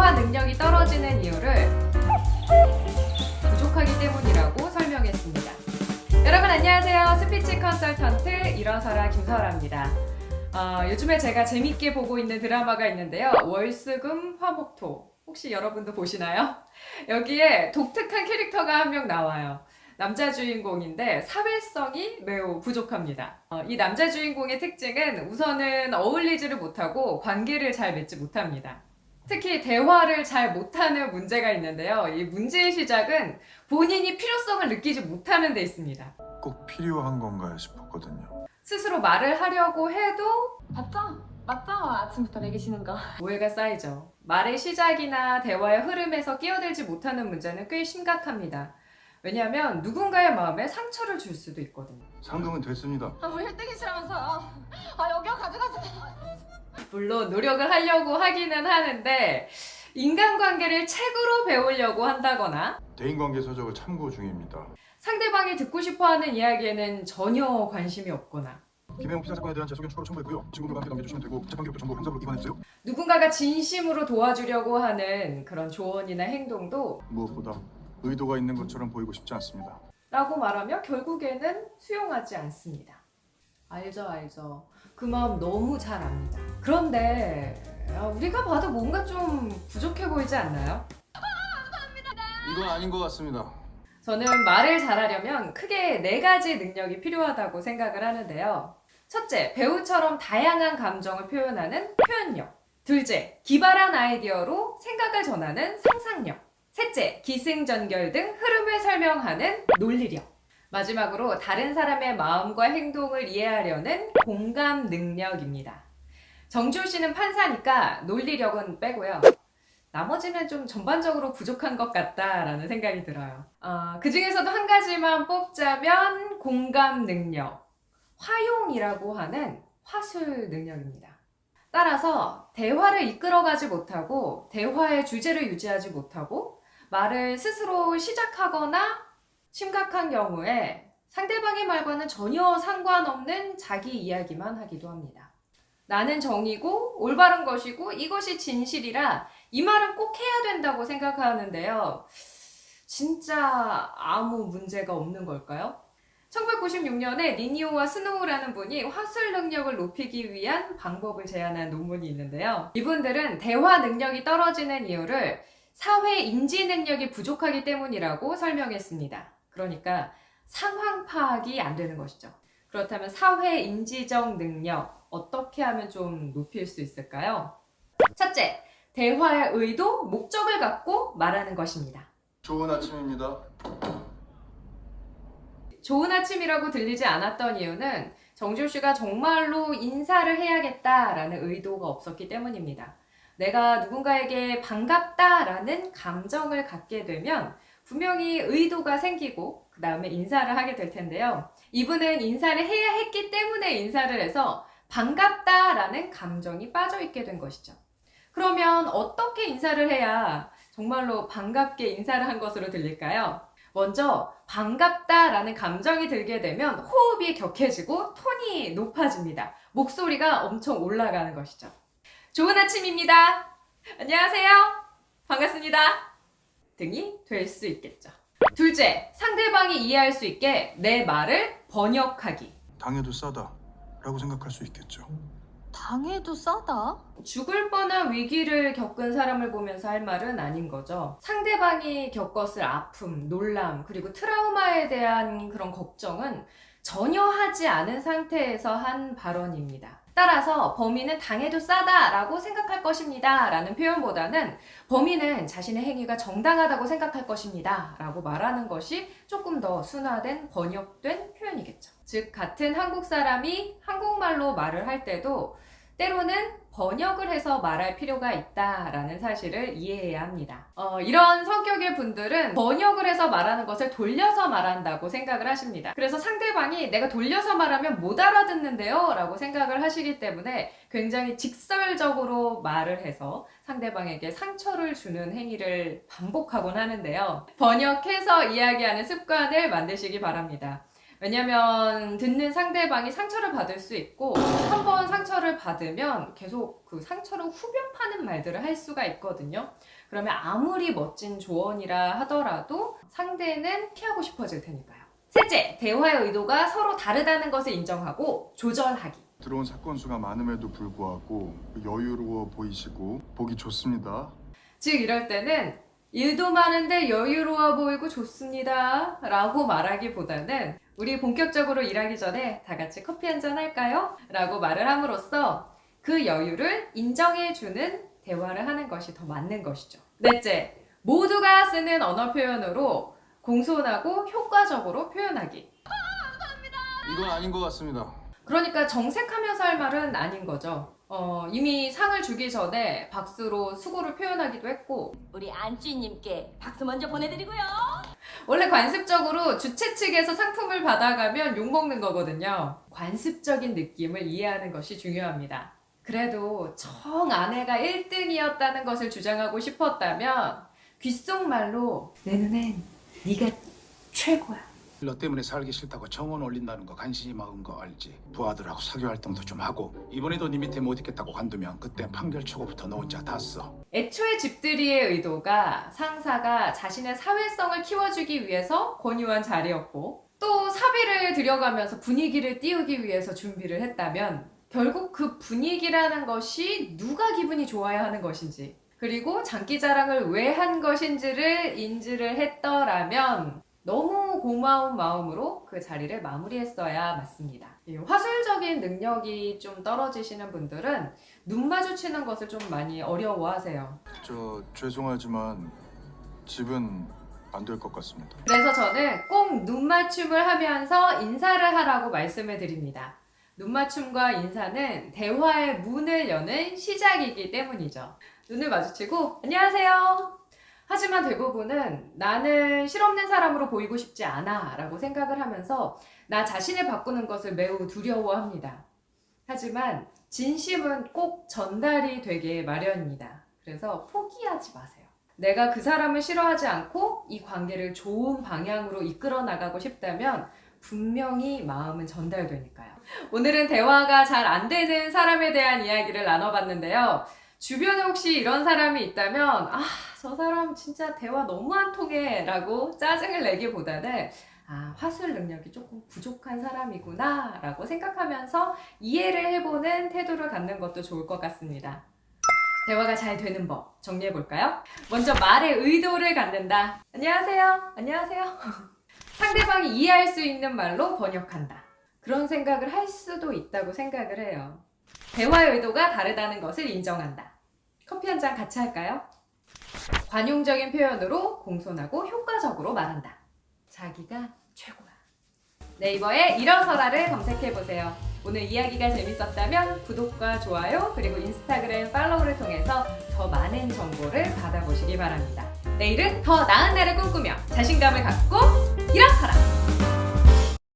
대화 능력이 떨어지는 이유를 부족하기 때문이라고 설명했습니다. 여러분 안녕하세요. 스피치 컨설턴트 일어서라 김설아입니다. 어, 요즘에 제가 재밌게 보고 있는 드라마가 있는데요. 월수금 화목토. 혹시 여러분도 보시나요? 여기에 독특한 캐릭터가 한 명 나와요. 남자 주인공인데 사회성이 매우 부족합니다. 어, 이 남자 주인공의 특징은 우선은 어울리지를 못하고 관계를 잘 맺지 못합니다. 특히 대화를 잘 못하는 문제가 있는데요. 이 문제의 시작은 본인이 필요성을 느끼지 못하는 데 있습니다. 꼭 필요한 건가 싶었거든요. 스스로 말을 하려고 해도 맞죠? 맞죠? 아침부터 내기시는 거. 오해가 쌓이죠. 말의 시작이나 대화의 흐름에서 끼어들지 못하는 문제는 꽤 심각합니다. 왜냐하면 누군가의 마음에 상처를 줄 수도 있거든요. 상금은 됐습니다. 아, 뭐 1등이시라면서요. 아, 여기요 가져가세요. 물론 노력을 하려고 하기는 하는데 인간관계를 책으로 배우려고 한다거나 대인관계 서적을 참고 중입니다. 상대방이 듣고 싶어하는 이야기에는 전혀 관심이 없거나 김혜영 피살 사건에 대한 재소견 추가로 첨부했고요. 친구들과 함께 넘겨주시면 되고 재판 기록도 전부 형사로 입안해주세요. 누군가가 진심으로 도와주려고 하는 그런 조언이나 행동도 무엇보다 의도가 있는 것처럼 보이고 싶지 않습니다. 라고 말하며 결국에는 수용하지 않습니다. 알죠, 알죠. 그 마음 너무 잘 압니다. 그런데 아, 우리가 봐도 뭔가 좀 부족해 보이지 않나요? 이건 아닌 것 같습니다. 저는 말을 잘하려면 크게 네 가지 능력이 필요하다고 생각을 하는데요. 첫째, 배우처럼 다양한 감정을 표현하는 표현력. 둘째, 기발한 아이디어로 생각을 전하는 상상력. 셋째, 기승전결 등 흐름을 설명하는 논리력. 마지막으로 다른 사람의 마음과 행동을 이해하려는 공감 능력입니다. 정지호 씨는 판사니까 논리력은 빼고요. 나머지는 좀 전반적으로 부족한 것 같다라는 생각이 들어요. 어, 그 중에서도 한 가지만 뽑자면 공감 능력, 화용이라고 하는 화술 능력입니다. 따라서 대화를 이끌어가지 못하고 대화의 주제를 유지하지 못하고 말을 스스로 시작하거나 심각한 경우에 상대방의 말과는 전혀 상관없는 자기 이야기만 하기도 합니다. 나는 정이고 올바른 것이고 이것이 진실이라 이 말은 꼭 해야 된다고 생각하는데요. 진짜 아무 문제가 없는 걸까요? 1996년에 니니오와 스노우라는 분이 화술 능력을 높이기 위한 방법을 제안한 논문이 있는데요. 이분들은 대화 능력이 떨어지는 이유를 사회 인지 능력이 부족하기 때문이라고 설명했습니다. 그러니까 상황 파악이 안 되는 것이죠. 그렇다면 사회 인지적 능력 어떻게 하면 좀 높일 수 있을까요? 첫째, 대화의 의도, 목적을 갖고 말하는 것입니다. 좋은 아침입니다. 좋은 아침이라고 들리지 않았던 이유는 정주 씨가 정말로 인사를 해야겠다라는 의도가 없었기 때문입니다. 내가 누군가에게 반갑다라는 감정을 갖게 되면 분명히 의도가 생기고 그 다음에 인사를 하게 될 텐데요. 이분은 인사를 해야 했기 때문에 인사를 해서 반갑다 라는 감정이 빠져 있게 된 것이죠. 그러면 어떻게 인사를 해야 정말로 반갑게 인사를 한 것으로 들릴까요? 먼저 반갑다 라는 감정이 들게 되면 호흡이 격해지고 톤이 높아집니다. 목소리가 엄청 올라가는 것이죠. 좋은 아침입니다. 안녕하세요. 반갑습니다. 등이 될 수 있겠죠. 둘째, 상대방이 이해할 수 있게 내 말을 번역하기. 당해도 싸다 라고 생각할 수 있겠죠. 당해도 싸다? 죽을 뻔한 위기를 겪은 사람을 보면서 할 말은 아닌 거죠. 상대방이 겪었을 아픔, 놀람, 그리고 트라우마에 대한 그런 걱정은 전혀 하지 않은 상태에서 한 발언입니다. 따라서 범인은 당해도 싸다라고 생각할 것입니다. 라는 표현보다는 범인은 자신의 행위가 정당하다고 생각할 것입니다. 라고 말하는 것이 조금 더 순화된 번역된 표현이겠죠. 즉, 같은 한국 사람이 한국말로 말을 할 때도 때로는 번역을 해서 말할 필요가 있다라는 사실을 이해해야 합니다. 어, 이런 성격의 분들은 번역을 해서 말하는 것을 돌려서 말한다고 생각을 하십니다. 그래서 상대방이 내가 돌려서 말하면 못 알아듣는데요 라고 생각을 하시기 때문에 굉장히 직설적으로 말을 해서 상대방에게 상처를 주는 행위를 반복하곤 하는데요. 번역해서 이야기하는 습관을 만드시기 바랍니다. 왜냐면 듣는 상대방이 상처를 받을 수 있고 한 번 상처를 받으면 계속 그 상처를 후벼 파는 말들을 할 수가 있거든요. 그러면 아무리 멋진 조언이라 하더라도 상대는 피하고 싶어질 테니까요. 셋째, 대화의 의도가 서로 다르다는 것을 인정하고 조절하기. 들어온 사건 수가 많음에도 불구하고 여유로워 보이시고 보기 좋습니다. 즉 이럴 때는 일도 많은데 여유로워 보이고 좋습니다 라고 말하기보다는 우리 본격적으로 일하기 전에 다 같이 커피 한잔 할까요? 라고 말을 함으로써 그 여유를 인정해주는 대화를 하는 것이 더 맞는 것이죠. 넷째, 모두가 쓰는 언어 표현으로 공손하고 효과적으로 표현하기. 이건 아닌 것 같습니다. 그러니까 정색하면서 할 말은 아닌 거죠. 어, 이미 상을 주기 전에 박수로 수고를 표현하기도 했고 우리 안주인님께 박수 먼저 보내드리고요. 원래 관습적으로 주최 측에서 상품을 받아가면 욕먹는 거거든요. 관습적인 느낌을 이해하는 것이 중요합니다. 그래도 정 아내가 1등이었다는 것을 주장하고 싶었다면 귓속말로 내 눈엔 네가 최고야. 너 때문에 살기 싫다고 정원 올린다는 거 간신히 막은 거 알지? 부하들하고 사교 활동도 좀 하고 이번에도 네 밑에 못 있겠다고 관두면 그때 판결 초고부터 너 혼자 다 써. 애초에 집들이의 의도가 상사가 자신의 사회성을 키워주기 위해서 권유한 자리였고 또 사비를 들여가면서 분위기를 띄우기 위해서 준비를 했다면 결국 그 분위기라는 것이 누가 기분이 좋아야 하는 것인지 그리고 장기자랑을 왜 한 것인지를 인지를 했더라면 너무 고마운 마음으로 그 자리를 마무리했어야 맞습니다. 이 화술적인 능력이 좀 떨어지시는 분들은 눈 마주치는 것을 좀 많이 어려워하세요. 저 죄송하지만 집은 안될것 같습니다. 그래서 저는 꼭 눈맞춤을 하면서 인사를 하라고 말씀을 드립니다. 눈맞춤과 인사는 대화의 문을 여는 시작이기 때문이죠. 눈을 마주치고 안녕하세요. 하지만 대부분은 나는 실없는 사람으로 보이고 싶지 않아 라고 생각을 하면서 나 자신을 바꾸는 것을 매우 두려워합니다. 하지만 진심은 꼭 전달이 되게 마련입니다. 그래서 포기하지 마세요. 내가 그 사람을 싫어하지 않고 이 관계를 좋은 방향으로 이끌어 나가고 싶다면 분명히 마음은 전달되니까요. 오늘은 대화가 잘 안 되는 사람에 대한 이야기를 나눠봤는데요. 주변에 혹시 이런 사람이 있다면 아, 저 사람 진짜 대화 너무 안 통해 라고 짜증을 내기보다는 아, 화술 능력이 조금 부족한 사람이구나 라고 생각하면서 이해를 해보는 태도를 갖는 것도 좋을 것 같습니다. 대화가 잘 되는 법 정리해 볼까요? 먼저 말의 의도를 갖는다. 안녕하세요. 안녕하세요. 상대방이 이해할 수 있는 말로 번역한다. 그런 생각을 할 수도 있다고 생각을 해요. 대화의 의도가 다르다는 것을 인정한다. 커피 한 잔 같이 할까요? 관용적인 표현으로 공손하고 효과적으로 말한다. 자기가 최고야. 네이버에 일어서라를 검색해보세요. 오늘 이야기가 재밌었다면 구독과 좋아요 그리고 인스타그램 팔로우를 통해서 더 많은 정보를 받아보시기 바랍니다. 내일은 더 나은 날을 꿈꾸며 자신감을 갖고 일어서라!